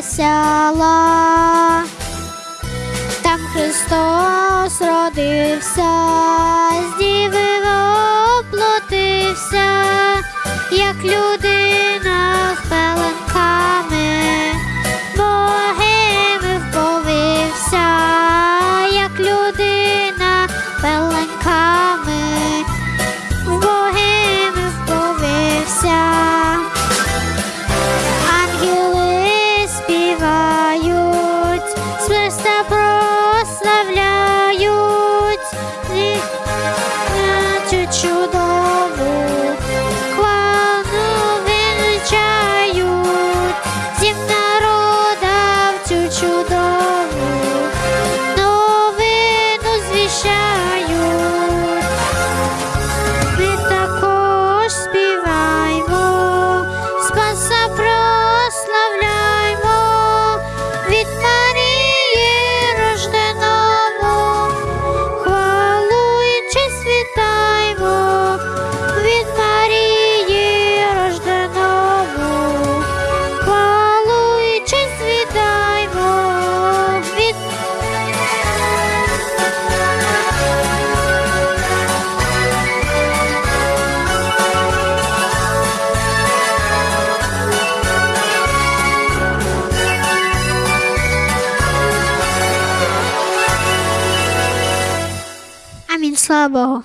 весела. Там Христос родився, impossible